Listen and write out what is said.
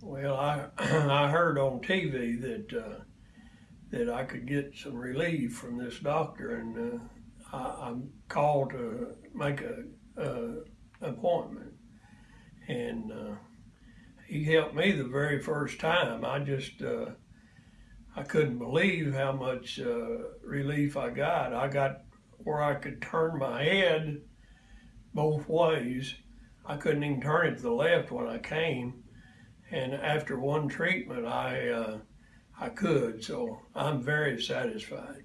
Well, I I heard on TV that uh, that I could get some relief from this doctor, and uh, I, I'm called to make a, a appointment, and uh, he helped me the very first time. I just uh, I couldn't believe how much uh, relief I got. I got where I could turn my head both ways. I couldn't even turn it to the left when I came and after one treatment, I uh, I could. So I'm very satisfied.